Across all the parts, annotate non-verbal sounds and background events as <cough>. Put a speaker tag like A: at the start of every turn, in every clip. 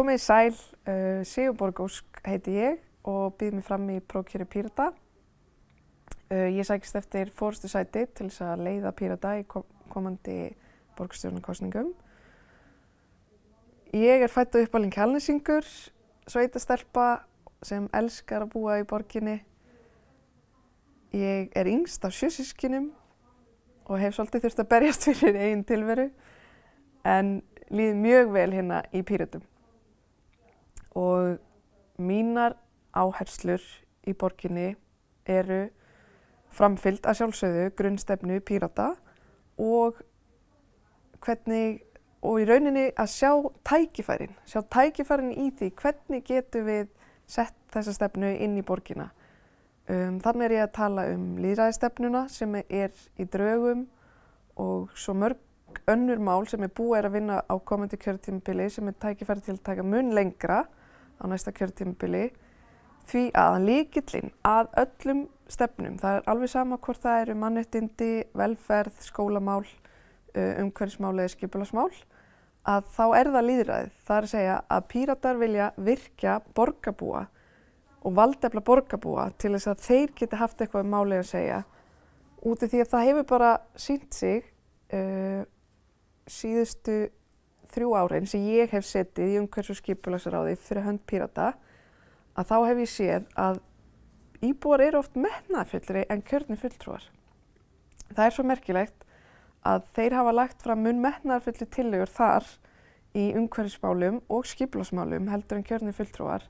A: Komið í sæl, uh, Sigurborg Ósk heiti ég og býð mér fram í prókjöri Pírata. Uh, ég sækist eftir fórstu sæti til þess að leiða Pírata í kom komandi borgstjórnarkostningum. Ég er fætt og uppalinn kjálnisingur, sveitastelpa sem elskar að búa í borginni. Ég er yngst af sjösískinum og hef svolítið þurft að berjast <laughs> fyrir einn tilveru en líði mjög vel hérna í Píratum. Og mínar áherslur í borginni eru framfyllt að sjálfsögðu grunnstefnu Pírata og hvernig og í rauninni að sjá tækifærin, sjá tækifærin í því hvernig getum við sett þessa stefnu inn í borgina. Um, þannig er ég að tala um líðræðistefnuna sem er í draugum og svo mörg önnur mál sem er búið að vinna á komandi kjörtímabili sem er tækifæri til að taka mun lengra á næsta kjörtímabili því að líkillinn að öllum stefnum, það er alveg sama hvort það eru mannettindi, velferð, skólamál, umhverfismál eða skipulasmál, að þá er það líðræðið. Það er að segja að píratar vilja virkja borgarbúa og valdefla borgarbúa til þess að þeir geti haft eitthvað um málið að segja út af því að það hefur bara sínt sig uh, síðustu þrjú árin sem ég hef setið í umhverfis og skipulagsráði fyrir hönd pírata að þá hef ég séð að íbúar eru oft metnaðfyllri en kjörni fulltrúar. Það er svo merkilegt að þeir hafa lagt fram mun metnaðfyllir tillegur þar í umhverfismálum og skipulagsmálum heldur en kjörni fulltrúar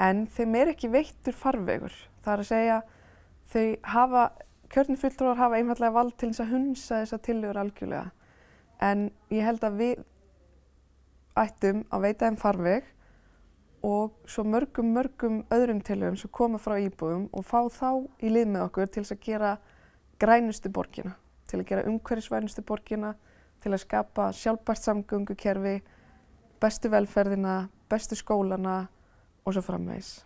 A: en þeim er ekki veittur farvegur. Það er að segja þau hafa, kjörni fulltrúar hafa einfallega vald til þess að hunsa þessa tillegur algjörlega en ég held að við ættum að veita þeim farveg og svo mörgum, mörgum öðrum tilhugum sem koma frá íbúðum og fá þá í lið með okkur til þess að gera grænustu borgina, til að gera umhverfisvænustu borgina, til að skapa sjálfbært samgöngukerfi, bestu velferðina, bestu skólana og svo framvegis.